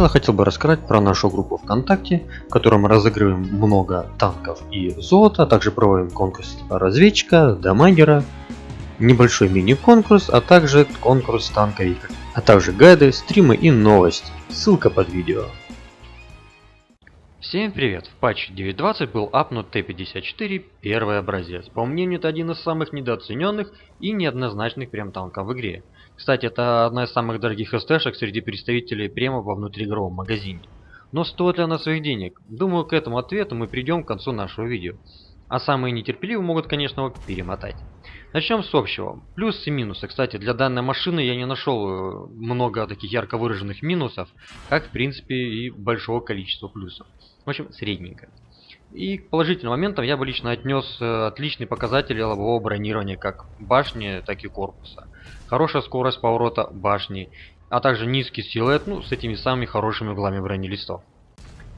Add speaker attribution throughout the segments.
Speaker 1: начала хотел бы рассказать про нашу группу ВКонтакте, в которой мы разыгрываем много танков и золота, а также проводим конкурс разведчика, дамагера, небольшой мини-конкурс, а также конкурс танковика, а также гайды, стримы и новости. Ссылка под видео.
Speaker 2: Всем привет! В патче 9.20 был апнут Т-54 первый образец. По мнению, это один из самых недооцененных и неоднозначных прем танков в игре. Кстати, это одна из самых дорогих СТшек среди представителей према во внутриигровом магазине. Но стоит ли она своих денег? Думаю, к этому ответу мы придем к концу нашего видео. А самые нетерпеливые могут, конечно, перемотать. Начнем с общего. Плюсы и минусы. Кстати, для данной машины я не нашел э, много таких ярко выраженных минусов, как в принципе и большого количества плюсов. В общем, средненько. И к положительным моментам я бы лично отнес э, отличные показатели лобового бронирования как башни, так и корпуса. Хорошая скорость поворота башни, а также низкий силуэт, ну, с этими самыми хорошими углами бронелистов.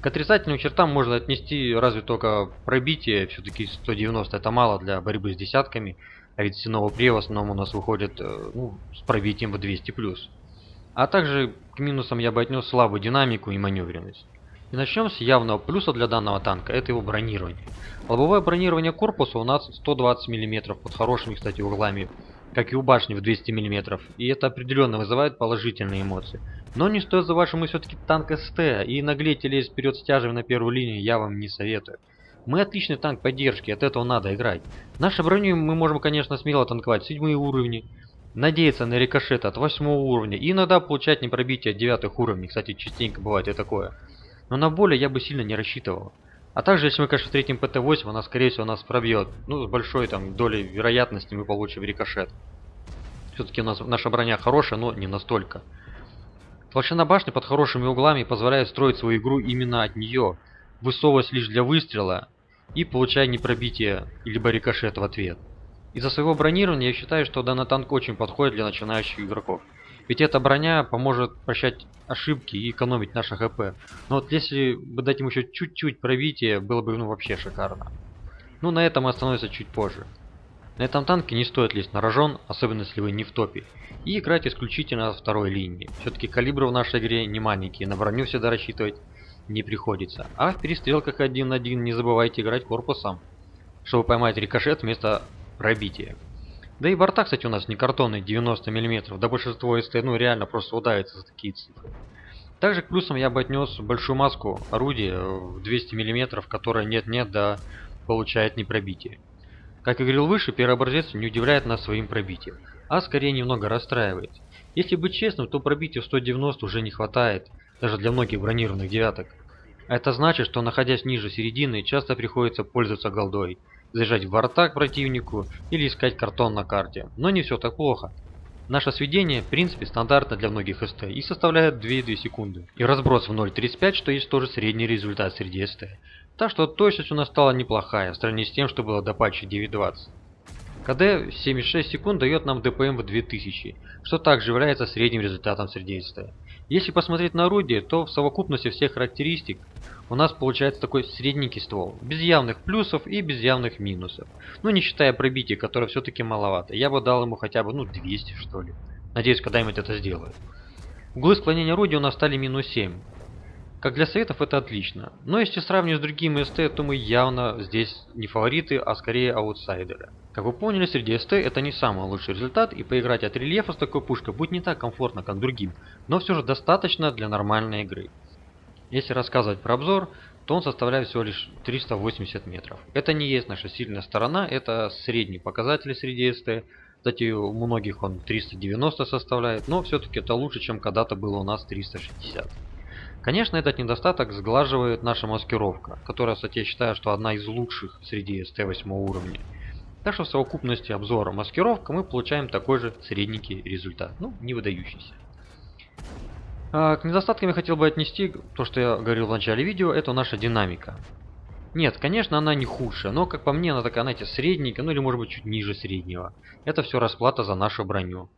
Speaker 2: К отрицательным чертам можно отнести разве только пробитие, все-таки 190 это мало для борьбы с десятками, а ведь синовый при в основном у нас выходит э, ну, с пробитием в 200+. А также к минусам я бы отнес слабую динамику и маневренность. И начнем с явного плюса для данного танка, это его бронирование. Лобовое бронирование корпуса у нас 120 мм под хорошими, кстати, углами как и у башни в 200 мм, и это определенно вызывает положительные эмоции. Но не стоит за вашим все-таки танк СТ, и наглеть и вперед с на первую линию я вам не советую. Мы отличный танк поддержки, от этого надо играть. Нашей броню мы можем, конечно, смело танковать седьмые уровни, надеяться на рикошет от восьмого уровня, и иногда получать непробитие от девятых уровней, кстати, частенько бывает и такое. Но на более я бы сильно не рассчитывал. А также, если мы, конечно, встретим ПТ-8, она, скорее всего, нас пробьет. Ну, с большой там долей вероятности мы получим рикошет. Все-таки у нас наша броня хорошая, но не настолько. Толщина башни под хорошими углами позволяет строить свою игру именно от нее, высовываясь лишь для выстрела и получая непробитие либо рикошет в ответ. Из-за своего бронирования я считаю, что данный танк очень подходит для начинающих игроков. Ведь эта броня поможет прощать ошибки и экономить наше ХП. Но вот если бы дать ему еще чуть-чуть пробития, было бы ну вообще шикарно. Ну на этом остановимся чуть позже. На этом танке не стоит лезть на рожон, особенно если вы не в топе. И играть исключительно на второй линии. Все-таки калибры в нашей игре не маленькие, на броню всегда рассчитывать не приходится. А в перестрелках один на один не забывайте играть корпусом, чтобы поймать рикошет вместо пробития. Да и борта, кстати, у нас не картонные 90 мм, да большинство СТ ну реально просто удавится за такие цифры. Также к плюсам я бы отнес большую маску орудия в 200 мм, которая нет-нет, да получает непробитие. Как и говорил выше, первый образец не удивляет нас своим пробитием, а скорее немного расстраивает. Если быть честным, то пробития в 190 уже не хватает, даже для многих бронированных девяток. Это значит, что находясь ниже середины, часто приходится пользоваться голдой, заезжать в борта к противнику или искать картон на карте. Но не все так плохо. Наше сведение, в принципе, стандартно для многих СТ и составляет 2-2 секунды. И разброс в 0.35, что есть тоже средний результат среди СТ. Так что точность у нас стала неплохая, в сравнении с тем, что было до патча 9.20. КД 76 секунд дает нам ДПМ в 2000, что также является средним результатом среди СТ. Если посмотреть на орудие, то в совокупности всех характеристик у нас получается такой средненький ствол, без явных плюсов и без явных минусов. Ну не считая пробития, которое все-таки маловато. Я бы дал ему хотя бы ну 200 что ли. Надеюсь, когда-нибудь это сделают. Углы склонения орудия у нас стали минус 7. Как для советов это отлично. Но если сравнивать с другими СТ, то мы явно здесь не фавориты, а скорее аутсайдеры. Как вы поняли, среди СТ это не самый лучший результат, и поиграть от рельефа с такой пушкой будет не так комфортно, как другим, но все же достаточно для нормальной игры. Если рассказывать про обзор, то он составляет всего лишь 380 метров. Это не есть наша сильная сторона, это средний показатель среди СТ. Кстати, у многих он 390 составляет, но все-таки это лучше, чем когда-то было у нас 360. Конечно, этот недостаток сглаживает наша маскировка, которая, кстати, я считаю, что одна из лучших среди СТ 8 уровня. Так что в совокупности обзора маскировка мы получаем такой же средненький результат, ну, не выдающийся. А, к недостаткам я хотел бы отнести то, что я говорил в начале видео, это наша динамика. Нет, конечно, она не худшая, но, как по мне, она такая, знаете, средненькая, ну или может быть чуть ниже среднего. Это все расплата за нашу броню.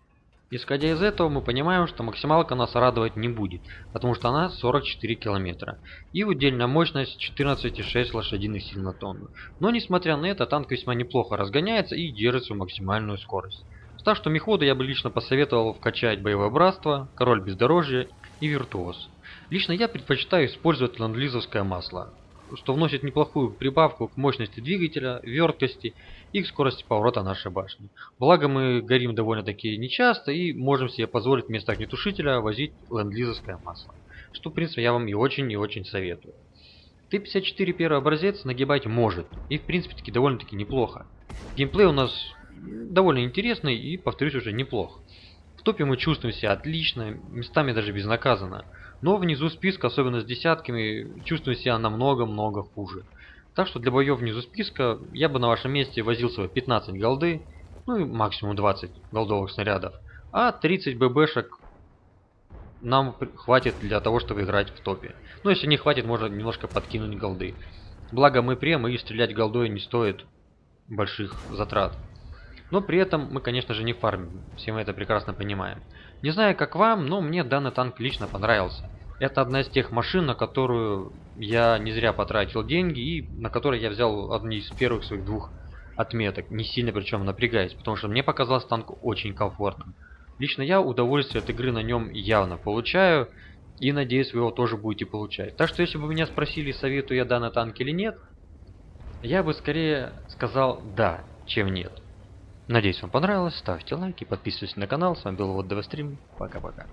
Speaker 2: Исходя из этого, мы понимаем, что максималка нас радовать не будет, потому что она 44 километра. И удельная мощность 14,6 лошадиных сил на тонну. Но несмотря на это, танк весьма неплохо разгоняется и держит свою максимальную скорость. Так что мехводу я бы лично посоветовал вкачать боевое братство, король бездорожья и виртуоз. Лично я предпочитаю использовать ленд-лизовское масло, что вносит неплохую прибавку к мощности двигателя, верткости и к скорости поворота нашей башни. Благо мы горим довольно-таки нечасто и можем себе позволить вместо огнетушителя возить ленд-лизовское масло. Что в принципе я вам и очень и очень советую. Т-54 первый образец нагибать может, и в принципе таки довольно-таки неплохо. Геймплей у нас довольно интересный и, повторюсь, уже неплох. Топе мы чувствуем себя отлично, местами даже безнаказанно. Но внизу списка, особенно с десятками, чувствую себя намного-много хуже. Так что для боев внизу списка я бы на вашем месте возил свои 15 голды, ну и максимум 20 голдовых снарядов, а 30 ББшек нам хватит для того, чтобы играть в топе. Но если не хватит, можно немножко подкинуть голды. Благо мы прем и стрелять голдой не стоит больших затрат. Но при этом мы, конечно же, не фармим. Все мы это прекрасно понимаем. Не знаю, как вам, но мне данный танк лично понравился. Это одна из тех машин, на которую я не зря потратил деньги и на которой я взял одни из первых своих двух отметок. Не сильно причем напрягаясь, потому что мне показался танк очень комфортным. Лично я удовольствие от игры на нем явно получаю. И надеюсь, вы его тоже будете получать. Так что, если бы меня спросили, советую я данный танк или нет, я бы скорее сказал да, чем нет. Надеюсь, вам понравилось. Ставьте лайки, подписывайтесь на канал. С вами был Вот Стрим. Пока-пока.